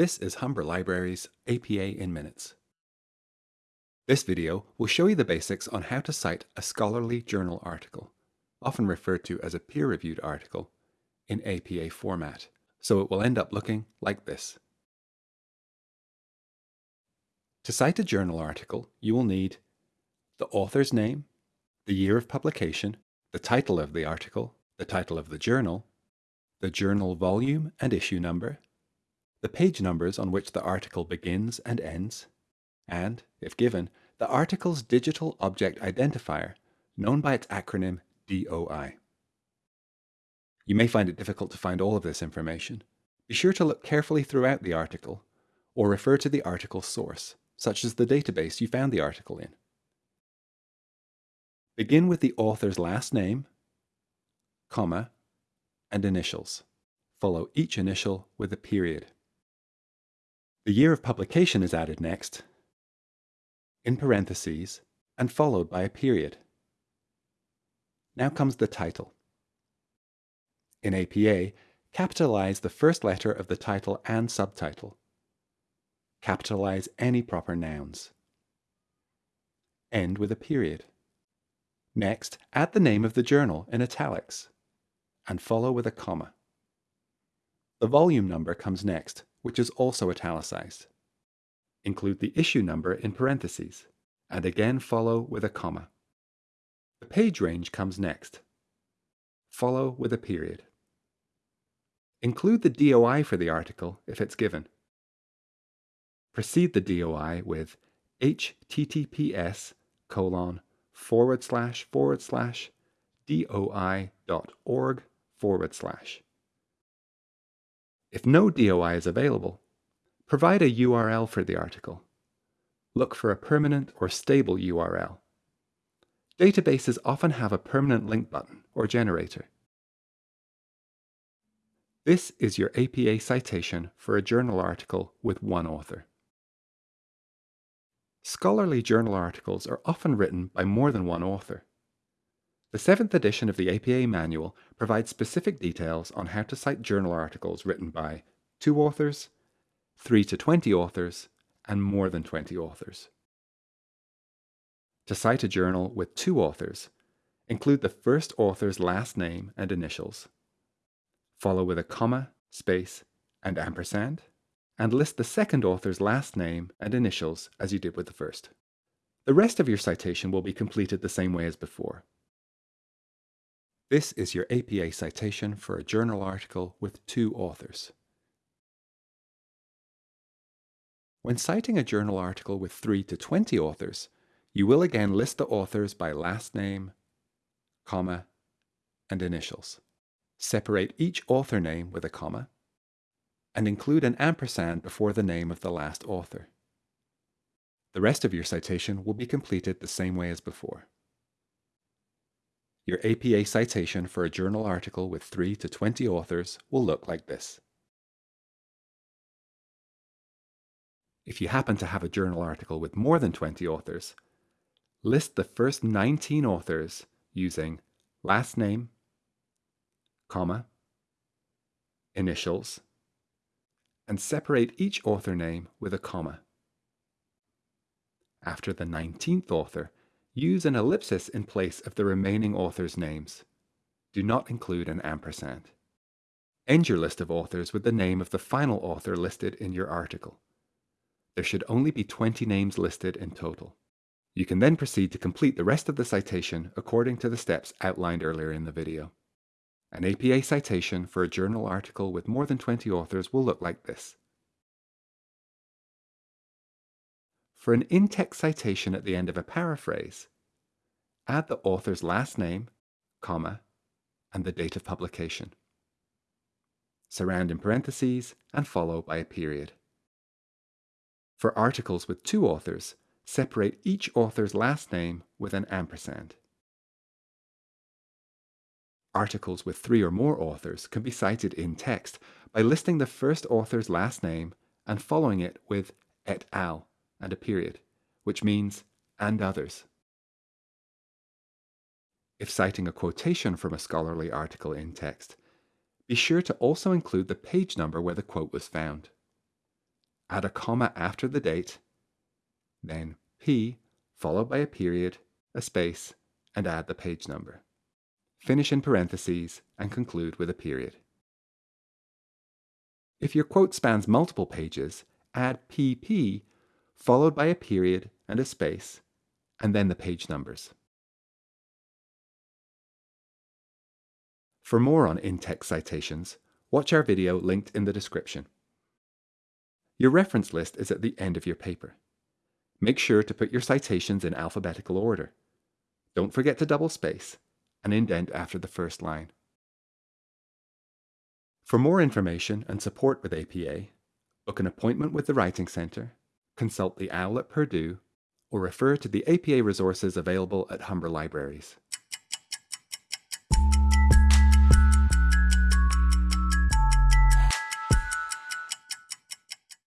This is Humber Libraries APA in Minutes. This video will show you the basics on how to cite a scholarly journal article, often referred to as a peer-reviewed article, in APA format, so it will end up looking like this. To cite a journal article, you will need the author's name, the year of publication, the title of the article, the title of the journal, the journal volume and issue number, the page numbers on which the article begins and ends, and, if given, the article's digital object identifier, known by its acronym DOI. You may find it difficult to find all of this information. Be sure to look carefully throughout the article, or refer to the article source, such as the database you found the article in. Begin with the author's last name, comma, and initials. Follow each initial with a period. The year of publication is added next, in parentheses, and followed by a period. Now comes the title. In APA, capitalize the first letter of the title and subtitle. Capitalize any proper nouns. End with a period. Next, add the name of the journal in italics, and follow with a comma. The volume number comes next, which is also italicized. Include the issue number in parentheses, and again follow with a comma. The page range comes next. Follow with a period. Include the DOI for the article if it's given. Precede the DOI with https colon forward slash forward slash doi.org forward slash. If no DOI is available, provide a URL for the article. Look for a permanent or stable URL. Databases often have a permanent link button or generator. This is your APA citation for a journal article with one author. Scholarly journal articles are often written by more than one author. The seventh edition of the APA manual provides specific details on how to cite journal articles written by two authors, three to 20 authors, and more than 20 authors. To cite a journal with two authors, include the first author's last name and initials. Follow with a comma, space, and ampersand, and list the second author's last name and initials as you did with the first. The rest of your citation will be completed the same way as before. This is your APA citation for a journal article with two authors. When citing a journal article with 3 to 20 authors, you will again list the authors by last name, comma, and initials. Separate each author name with a comma, and include an ampersand before the name of the last author. The rest of your citation will be completed the same way as before. Your APA citation for a journal article with 3 to 20 authors will look like this. If you happen to have a journal article with more than 20 authors, list the first 19 authors using last name, comma, initials, and separate each author name with a comma. After the 19th author, Use an ellipsis in place of the remaining authors' names. Do not include an ampersand. End your list of authors with the name of the final author listed in your article. There should only be 20 names listed in total. You can then proceed to complete the rest of the citation according to the steps outlined earlier in the video. An APA citation for a journal article with more than 20 authors will look like this. For an in-text citation at the end of a paraphrase, add the author's last name, comma, and the date of publication. Surround in parentheses and follow by a period. For articles with two authors, separate each author's last name with an ampersand. Articles with three or more authors can be cited in text by listing the first author's last name and following it with et al and a period, which means and others. If citing a quotation from a scholarly article in text, be sure to also include the page number where the quote was found. add a comma after the date, then P followed by a period, a space, and add the page number. Finish in parentheses and conclude with a period. If your quote spans multiple pages, add PP followed by a period and a space, and then the page numbers. For more on in-text citations, watch our video linked in the description. Your reference list is at the end of your paper. Make sure to put your citations in alphabetical order. Don't forget to double space and indent after the first line. For more information and support with APA, book an appointment with the Writing Centre, consult the OWL at Purdue, or refer to the APA resources available at Humber Libraries.